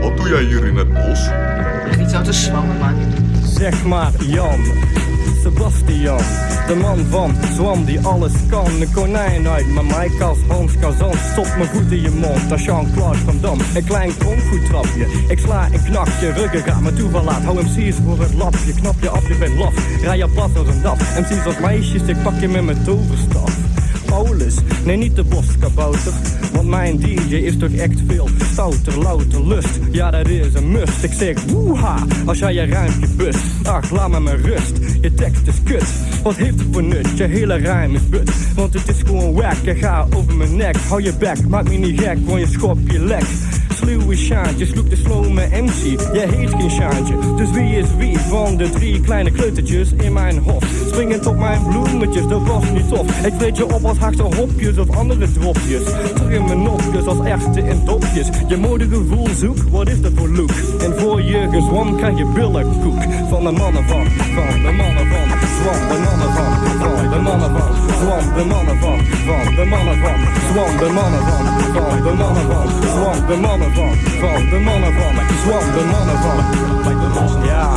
wat doe jij hier in het bos? Ligt niet zo te zwammen, man. Zeg maar Jan, Sebastian, de man van Zwam die alles kan. Een konijn uit mijn Maikas, Hans Kazan. Stop mijn voet in je mond, dat is Jean-Claude Van Dam. Een klein trapje, ik sla een knakje. Ruggen gaat me toeval laat, hou MC's voor het lapje. Knap je af, je bent laf, rij je plat als een daf. MC's als meisjes, ik pak je met mijn toverstaf. Nee niet de boskabouter Want mijn DJ is toch echt veel stouter, louter, lust. Ja dat is een must, ik zeg woeha Als jij je ruimpje bust, ach laat me mijn rust. Je tekst is kut, wat heeft het voor nut? Je hele rijm is but, want het is gewoon wack. Je gaat over mijn nek, hou je bek, maak me niet gek Want je schop je lek sluwe Sjaantje sloeg de slome MC. Jij heet geen Sjaantje, dus wie is wie van de drie kleine kleutertjes in mijn hof? Springend op mijn bloemetjes, dat was niet tof. Ik weet je op als harde hopjes of andere dropjes. Terug in mijn nopjes als echte in dopjes. Je modegevoel zoek, wat is dat voor look? En voor gezwam krijg je billenkoek. Van de mannen van, van de mannen van, zwam de mannen van, van de mannen van, zwam de mannen van, van de mannen van, zwam de mannen van, van de mannen van, zwam de mannen van, van de mannen van, zwam de mannen van. Ja.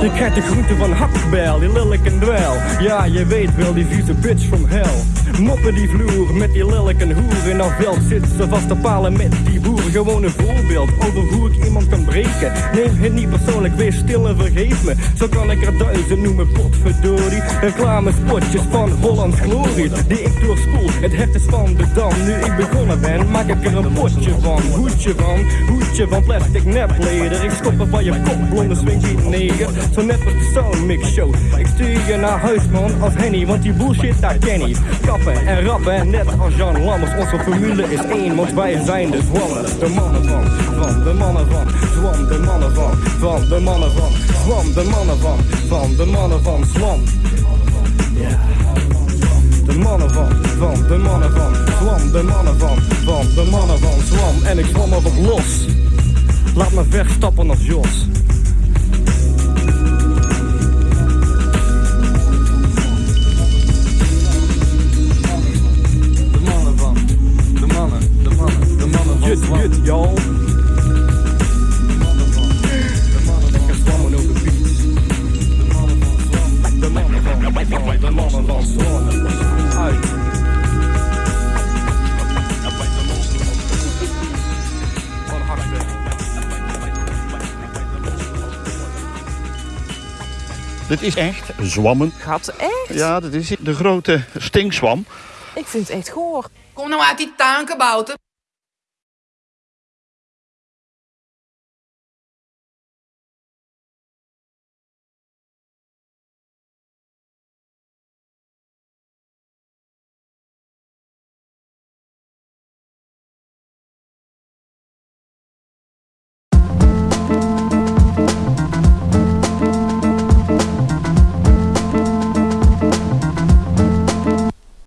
Je krijgt de groente van hakbel, die lelijk dweil. Ja, je weet wel, die vieze bitch from hell. Moppen die vloer met die lelijke hoer. In dat veld zit ze vast te palen met die boer. Gewoon een voorbeeld over hoe ik iemand kan breken. Neem het niet persoonlijk, wees stil en vergeef me. Zo kan ik er duizend noemen, potverdorie. Reclamespotjes van Hollands Glorie. Die ik doorspoel, het hert is van de dam. Nu ik begonnen ben, maak ik er een potje van. Hoedje van, hoedje van plastic nepleder. Ik stop er van je kop, blonde swingy neger. Zo net als de Soundmix Show. Ik stuur je naar huis man, als Henny, want die bullshit daar ken ik. Kappen en rappen, net als Jan Lammers. Onze formule is één, want wij zijn de zwammen. De mannen van, van, de mannen van, zwam, de mannen van, van, de mannen van, zwam, de mannen van, van, de mannen van, zwam. De mannen van, van, de mannen van, zwam, de mannen van, van, de mannen van, zwam. En ik zwam erop los. Laat me wegstappen als Jos. Y'all. Lekker zwammen over de. De mannen van, de mannen van. Uit. Dit is echt zwammen. Gaat echt? Ja, dat is de grote stinkzwam. Ik vind het echt goor. Kom nou uit die tankebouter.